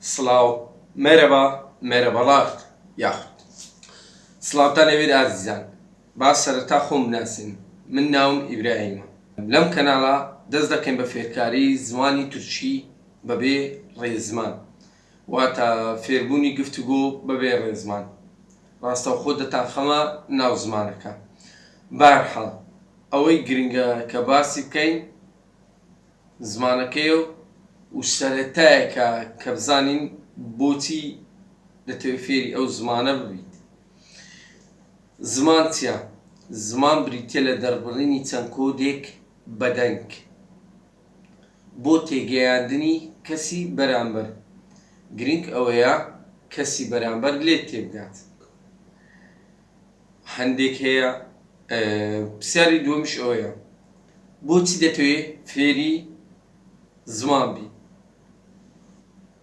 Slav, merhaba, merhabalar. Yaxud. Slavtan evir azizan. با سەرەتا خۆم ناسن من ناوم ئیبراهیمە لەم کەناڵا دەست دەکەین بە فێرکاری زمانی تورکی بەبێ ڕێزمان واتە فێربوونی گفتوگۆ بەبێ ڕێزمان ڕاستە خۆ دەتان خەمە ناو زمانەکە بارحەڵ ئەوەی گرنگە کە باسی بکەین زمانەکەی و و سەرەتایەکە کە بزانین بۆچی دەتەوێت فێری ئەو زمانە ببیت. زمان چییە؟ زمان بریتە لە دەربڕینی چەند کۆدێک بەدەنگ. بۆ تێگەیاندنی کەسی بەرامبەر. گرنگ ئەوەیە کەسی بەرامبەر لێت تێبگات هەندێک هەیە پرسیاری دووەمش ئەوەیە. بۆچی دەتەوێت فێری زمان بی؟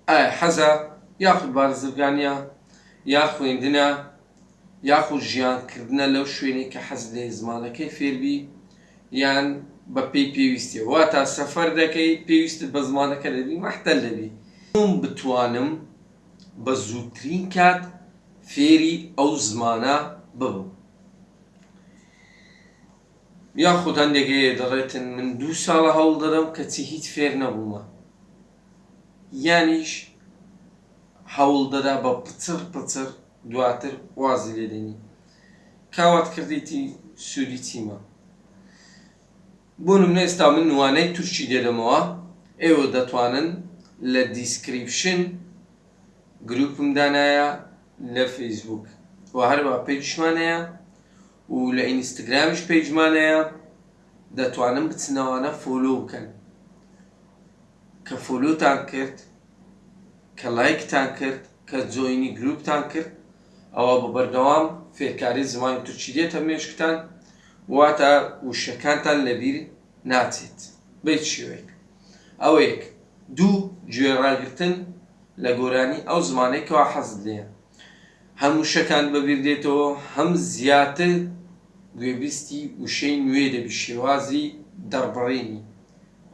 ئایا حەزە یاخود بارزرگانیا یا خوێندنە یاخود ژیانکردنە لەو شوێنێک کە حەز لێ زمانەکەی فێربی یان بە پێی پێویستی وا تا سەفەر دەکەی پێویستت بە زمانەکە دەبی مەحتەل دەبی من بتوانم بە زووترین کات فێری ئەو زمانە ببم یاخود هەندێکەیە دەڕێتن من دوو ساڵە هەوڵ دەدەم کەچی هیچ فێر نەبوومە. یانیش هەوڵ دەدا بە پچر پچر دواتر وازی لێدێنی کاوات کردیتی سوودی چیمە بۆ نمونە ئێستا من نوانەی تووشی دێدەمەوە ئێوە دەتوانن لە دیسکریپشن گروپم دانایە لە فەیسبوک و هەروە پێیشمانەیە و لە ئینستاگرامیش پێیجمانەیە دەتوانن بچنەوانە فۆلۆ بکەن. کە فۆلۆتان کرد کە لایکتان کرد کە جۆینی گروپتان کرد ئەوە بە بەردەوام فێرکاری زمانی تووچی دێتە مێشکتان؟ واتە وشەکانتان لەبیر ناچێت. بێت شێوەیەک ئەوە یەک دوو گوێڕاگرتن لە گۆرانی ئەو زمانێکەوە حەزت لێە هەموو شەکان بەبیر دێتەوە هەم زیاتر گوێبیستی وشەی نوێ دەبی شێوازی دەربڕینی.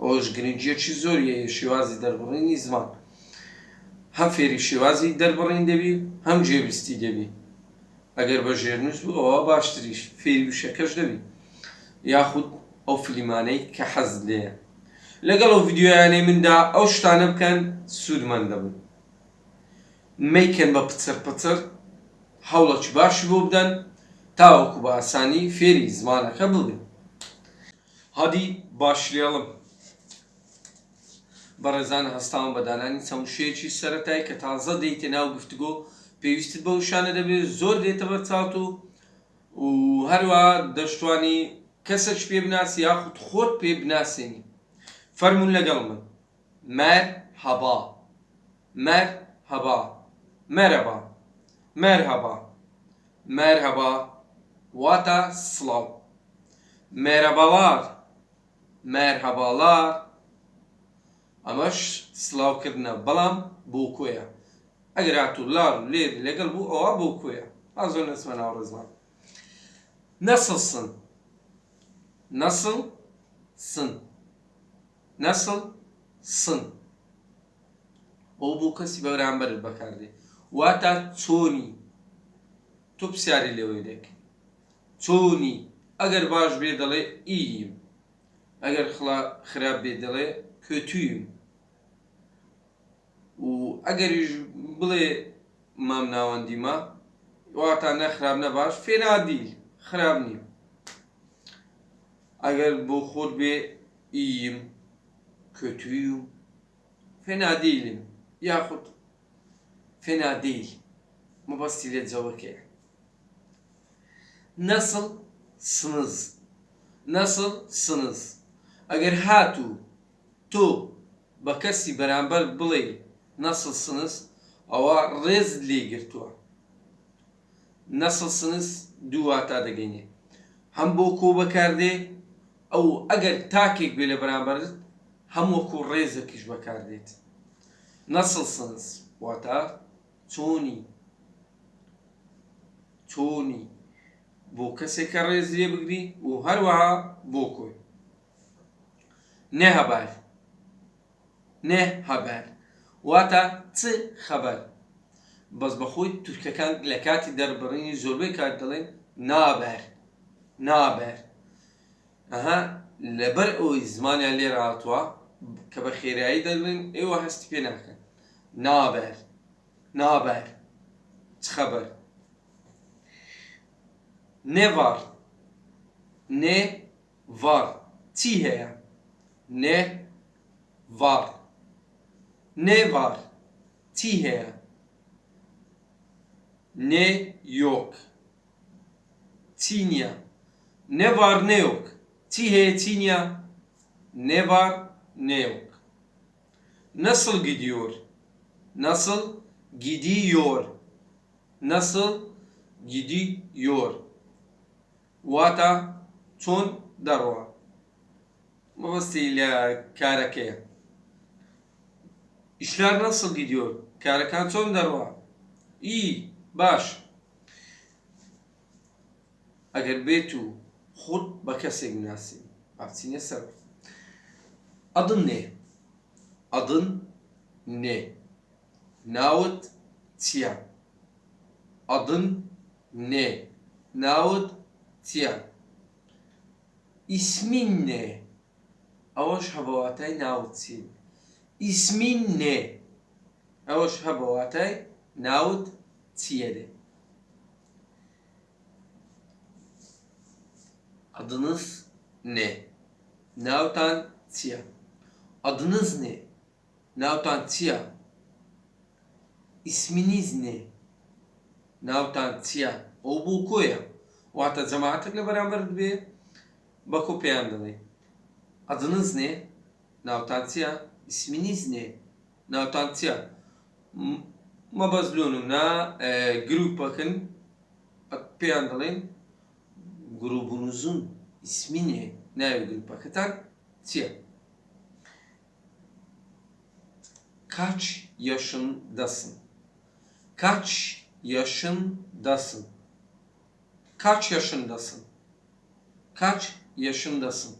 ئەوش گرنگجیەکی زۆریە شێوازی دەربڕینی زمان هەم فێری شێوازی دەربڕین دەبی هەم گوێبیستی دەبی ئەگەر بە ژێرنووس بوو ئەوە باشتریش فێری وشەکەش دەبی یاخود ئەو فلیمانەی کە حەز لێە لەگەڵ ئەو یددیویانەی مندا ئەو شتانە بکەن سوودمان دەبن میکەن بە پچر پچر هەوڵەکی باشی بۆ بدەن تاوەکو بە ئاسانی فێری زمانەکە ببن هەدی باشلێڵم بەڕێزان هەستان بەدانانی چەمشەیەکی سەتایی کە تازە دەیتە ناو گفتگۆ پێویستت بە شانە دەبێت زۆر دێتە بەر چاوت و و هەروە دەشتوانی کەسەش پێ بناسی یاخود خۆت پێ بناسیێنی فەرمونون لەگەڵ من. مەر هەبا. مەر هەبا. مەرەبا مەرهەبا مەرهەبا واتە سڵاو. مێرەبەڵار مەرهەباڵار ئەمەش سلااوکردنە بەڵام بۆ کۆیە ئەگەر هاتوو لار لێر لەگەڵ بوو ئەوە بۆ کۆیە ئا زۆر نسمە ناو ڕزمان نەسڵ سن نەسڵ سن نەسڵ سن ئەو بۆ کەسی بەرامبەرت بەکاردێ واتە چۆنی تۆ پرسیاری لەوەی دەکەی چۆنی ئەگەر باش بێ دەڵێ ئیم ئەگەر خراپ بێ دەڵێ کۆتویم و ئەگەریش بڵێ مام ناوەندیمە واتە نەخراب نەباش فێنادیل خراب نیم ئەگەر بۆ خۆت بێ ئیم کۆتویم فێنادیلیم یاخود فێنادیل مەبەستی لێت جەوەکەیە نەسڵ سنز نەسڵ سنز ئەگەر هاتوو تۆ بە کەسی بەرامبەر بڵێ نەسڵ سنس ئەوە ڕێز لێگرتووە. نەسڵ سنس دوواتا دەگەینێ. هەم بۆ کۆ بەکاردێ ئەو ئەگەر تاکێک بێ لە بەرامبەرت هەمووەکو ڕێزەکیش بەکاردێت. نەسڵ سنس واتە چۆنی؟ چۆنی؟ بۆ کەسێکە ڕێز لێ بگری و هەروەها بۆ کۆی. نێ هەبار نێ هەبار واتە چ خەبەر؟ بەس بەخۆی تورکەکان لە کاتی دەربڕینی زۆربەی کات دەڵێن نابەر نابەر. ئەها لەبەر ئەوی زمانیان لێ هاتووە کە بە خێرایی دەڵێن ئێوە هەستی پێ ناکەن. نابەر نابەر. چ خەبەر؟ نێڤار نێ var چی هەیە؟ نێ var ne var? Tihe. Ne yok. Tinya. Ne var ne yok. Tihe, tinya. Ne var ne yok. Nasıl gidiyor? Nasıl gidiyor? Nasıl gidiyor? Vata ton darwa. Mavasiyle karakaya. کارەکەیە ئیشلار نەسڵ gidiyor کارەکان چۆن دەڕوە ئی باش ئەگەر بێت و خود بە کەسێک ناسی ئاچینە سەر ئەدن نێ ئەدن نێ ناوت چییە ئەدن نێ ناوت چییە ئیسمین نێ ئەوەش هەبەواتای İsmin ne? Evoş ha bu atay. Navut çiyede. Adınız ne? Navtan çiya. Adınız ne? Navtan çiya. İsminiz ne? Navtan çiya. O bu koya. O hatta cemaatle beraber bir bakıp yandı. Adınız ne? Navtan çiya. İsminiz ne? Nautan Tia. Ma bazlunum na e, grup bakın peyandalayın grubunuzun ismi ne? Ne grup hakikaten? Siyah. Kaç yaşındasın? Kaç yaşındasın? Kaç yaşındasın? Kaç yaşındasın?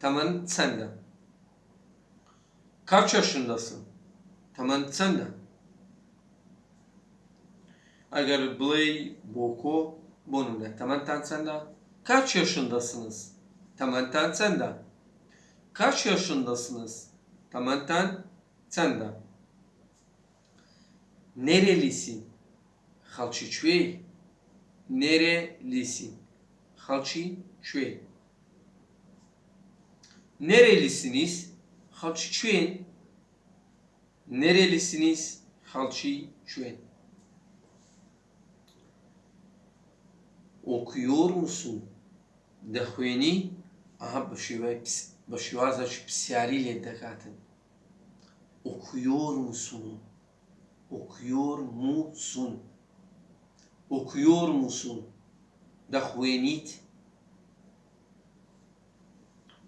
Tamam senden. Kaç yaşındasın? Tamam senden. Eğer Blay, Boko, bununla temantan sende. Kaç yaşındasınız? Temantan sende. Kaç yaşındasınız? Temantan sende. Nerelisin? Halçı çüvey. Nerelisin? Halçı çüvey. Nerelisiniz? Halçı Çüen. Nerelisiniz? Halçı Çüen. Okuyor musun? Dehveni. Aha başıvaza şu psiyariyle dekatın. Okuyor musun? Okuyor musun? Okuyor musun? Dehvenit.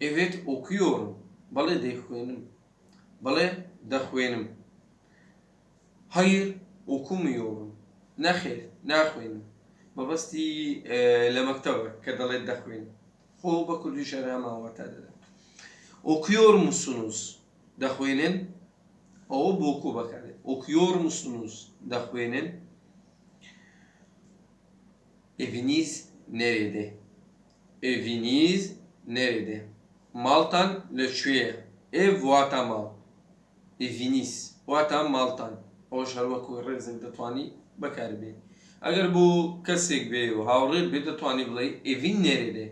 Evet okuyorum. Bale دەخوێنم. Bale دەخوێنم. Hayır okumuyorum. Nexêr naxوێنم. مەبەستی لە مەکتەوە کە دەڵێت دەخوێن خۆ بە کوردی شەراماوە تا دەدەن okuyor musunuz دەخوێنن ئەوە بۆکو بەکارێت okuyor musunuz دەخوێنن eviniz nerede eviniz nerede maltan لەکوێیە ev واتە ماڵ. eviniz واتە ماڵتان. ئەوش هەروەکو ڕێزێک دەتوانی بەکاربێت ئەگەر بۆ کەسێک بێ و هاوڕێت بێت دەتوانانی بڵێ ئێڤین نێرێدێ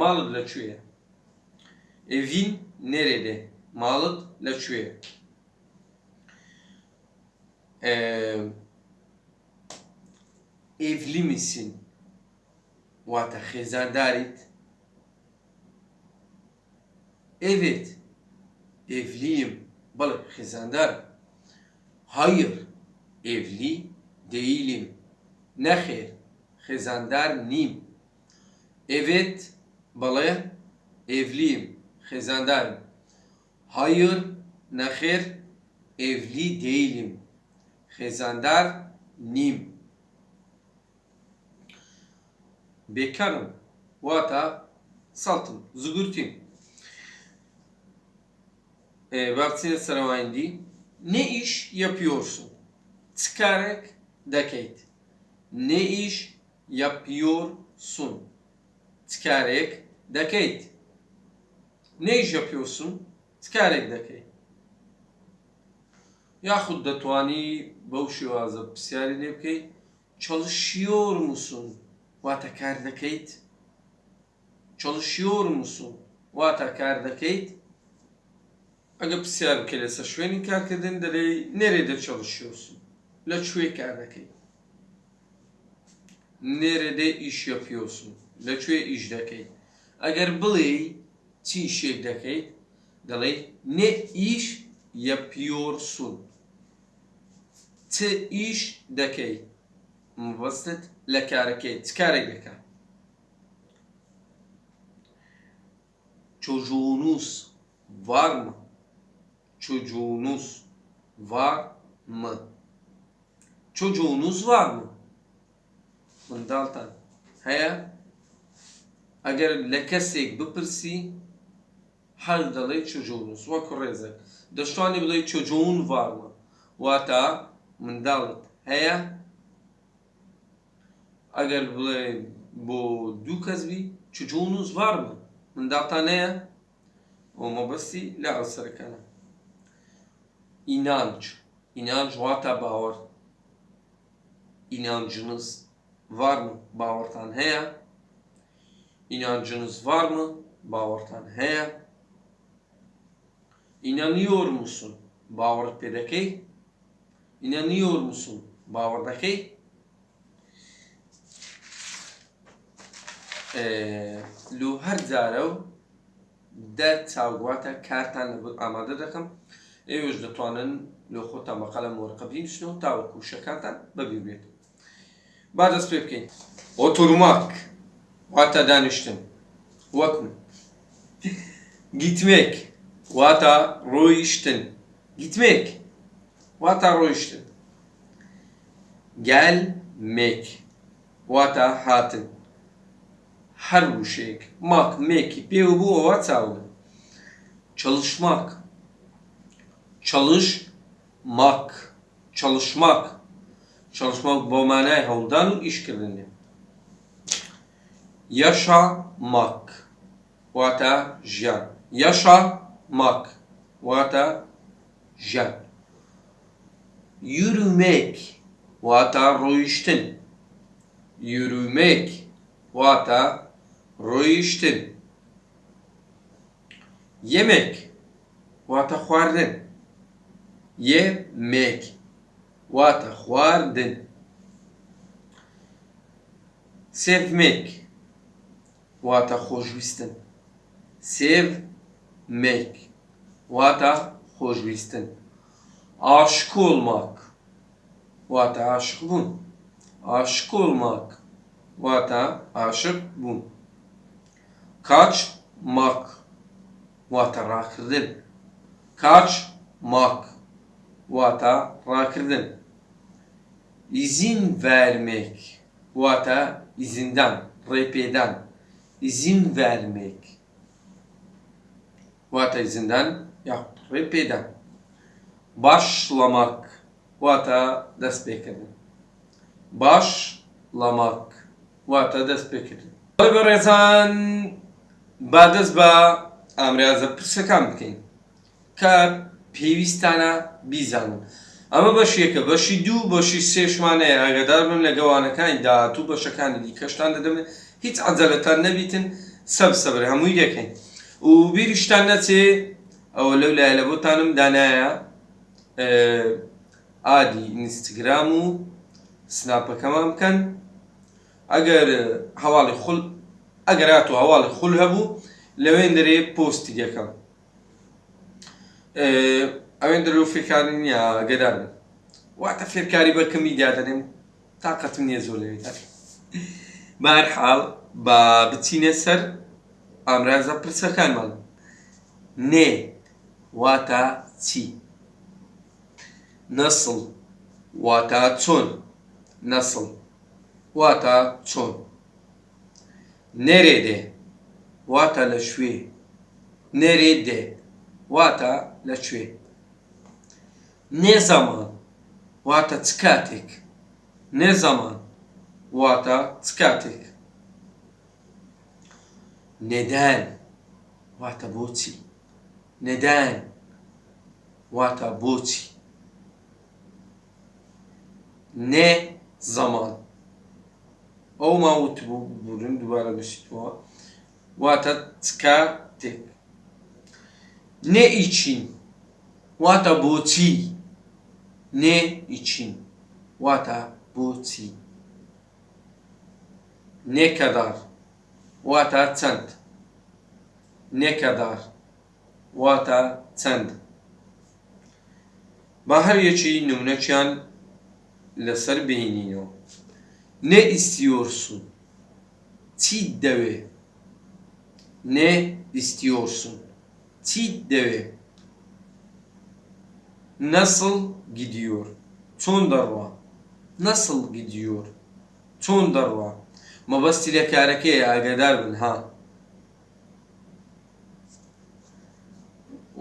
ماڵت لەکوێیە ئێڤین نێرێدێ ماڵت لەکوێ ئێڤلی میسین واتە خێزانداریت Evet, evliyim. Balık, xizandar. Hayır, evli değilim. Nexir, xizandar nim. Evet, balık, evliyim. Xizandarım. Hayır, nexir, evli değilim. Xizandar nim. Bekarım. Vata saltım, zugurtayım. بابچینە سەرەوایندی Ne iş yapıyorsun? Çıkarak dakit. Ne iş yapıyorsun? Çıkarak dakit. Ne iş yapıyorsun? Çıkarak dakit. Yahut دەتوانی بەو شێوازە پرسیاری لێ بکەیت çalışıyor musun واتە کار دەکەیت çalışıyor musun واتە agapsiar che le sa schweni che anche dende lei nerede çalışıyorsun? La çüye kerneke. Nerede iş yapıyorsun? La çüye işdeki. Eğer biley çi işdeki daley ne iş yapıyorsun? Çi iş deki. Muvassit la kareke. Tkareke. Çocuğunuz var mı? çocuğunuz var mı? Çocuğunuz var mı? Mındaltan. Haya. Eğer lekesek bipirsi her dalay çocuğunuz. Ve kureze. Dıştani bilay çocuğun var mı? Vata mındalt. Haya. Eğer bilay bu dükaz bi çocuğunuz var mı? Mındaltan neye? O mabasi la asarkana İnanç. İnanç واتە باوەڕ inancınız var mı? Bavartan heye. İnancınız var mı? Bavartan heye. İnanıyor musun? Bavar pedekey. İnanıyor musun? Bavardakey. لو هەر جارە و دە چاوگواتە کارتان لەبەر ئامادە دەکەم ئێوەش دەتوانن لە خۆتان مەقالە مۆرقە بنووسن و تاوەکو شەکانتان بەبی بێت با دەست پێ بکەین ئۆتۆرماک واتە دانیشتن وەک من گیتمێک واتە ڕۆیشتن گیتمێک واتە ڕۆیشتن gelmek واتە هاتن هەر وشەیەک ماک مێکی پێ بوو ئەوە چاوە çalışmak çalışmak, çalışmak, çalışmak bu manayı ondan iş kirleniyor. Yaşamak, vata jan, yaşamak, vata jan. Yürümek, vata roiştin, yürümek, vata roiştin. Yemek, vata huarnin yemek. Watahvardın. Sevmek. vata Watahojvistin. Sevmek. Watahojvistin. Aşık olmak. Vata aşık bun. Aşık olmak. Vata aşık bun. Kaçmak. Vata rakırdın. Kaçmak واتە ڕاکردن izin vermek واتە izinden ڕێپێدان izin vermek واتە izinden ya ڕێپێدان başlamak واتە دەست پێکردن başlamak واتە دەست پێکردن بەڕێزان با دەست بە ئامرازە پرسەکان بکەین کە پێویستانە بیزانن ئەمە بەشیەکە بەشی دوو بەشی سێشمانەیە ئاگدار بم لە گەوانەکانی داهاتوو بەشەکانی دیکەشتان دەدەمێت هیچ عجلەتان نەبیتن سەب سەبر هەمووی دەکەین. و بیریشتان نەچێ ئەوە لەو لای لە بۆتانم دانایە ئادی ئینستاگرام و سناپەکەمان بکەن. ئەگەر هەواڵی خول ئەگەر هاتو هەواڵی خول هەبوو لەوێن دەرێ پۆستی دەکەم. ئەوێن دەرو فێکاری نییە گەدار بن واتە فێرکاری بەکەمی دادەنێم تااقەتم نییە زۆر لەوێت بارحاڵ با بچینە سەر ئامرازە پرسەکانمان نێ واتە چی؟ نەسڵ واتە چۆن؟ نەسڵ واتە چۆن؟ نێرێ دێ واتە لە شوێ نێرێ دێ. واتە لەکوێ نێ زەمان واتە چ کاتێک نێ زەمان واتە چ کاتێک نێدان واتە بۆچی نێدان واتە بۆچی نێ زەمان ئەو ماوت بوو بورن دووبارە بشیتەوە واتە چ کاتێک نێ ئیچین واتە بۆچی نێ ئیچین واتە بۆچی نێکەدار واتە چەند نێکەدار واتە چەند با هەر یەکی نمونەکیان لەسەر بهێنینەوە نێ ئیسیۆرسون چیت دەوێ نێ ئیسیۆرسون چیت دەوێ Nasıl gidiyor? چۆن دەڕوا نەسڵ gidiyor چۆن دەڕوا مەبەستی لە کارەکەی ئاگادار بن ها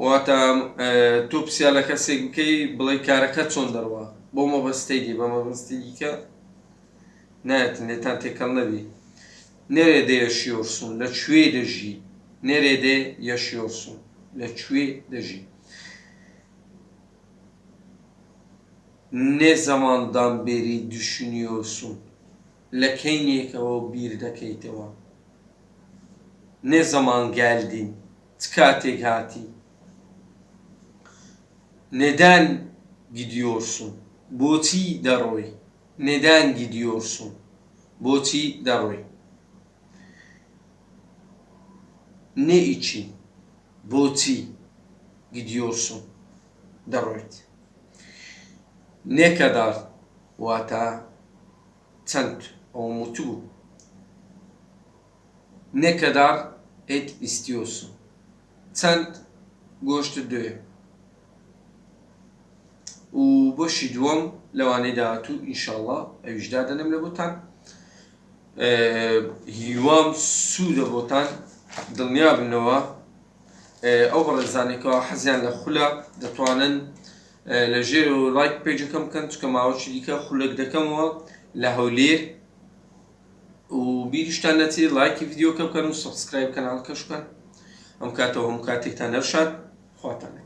واتە تۆ پرسیار لە کەسێک بکەی بڵێ کارەکە چۆن دەڕوا بۆ مەبەستی دی بە مەبەستی دیکە نایەتن لێتان تێکەڵ نەبی نێرێدە یەشیۆرسون لە کوێ دەژی نێرێدە یەشیۆرسون la tuer d'agir. Ne zamandan beri düşünüyorsun? Lekeyniyeke o bir dakikte var. Ne zaman geldin? Tıkategati. Neden gidiyorsun? Boti daroy. Neden gidiyorsun? Boti daroy. Ne için? بۆچی gidiyorsun دەڕۆیت ne kadar واتە çend ئەو موتوو ne kadar et istiyorsun çend گۆشت دوێ و بۆشی دووەم لەوانەی داهاتوو ئینشاءڵڵا ئەویشدا دەنم لە بۆتان هیوام سوودە بۆتان دڵنیا بنەوە ئەو بەڕێزانێکەوە حەزیان لە خولە دەتوانن لە ژێر و لایک پێجەکەم بکەن چکە ماوەچی دیکە خولێک دەکەمەوە و بیریشتان نەچێت لایکی یددیوکە بکەن و سبسکرایب کەناڵکەش بکەن. ئەم کاتەوە هەموو کاتێکتان نەرشاد خواتانە.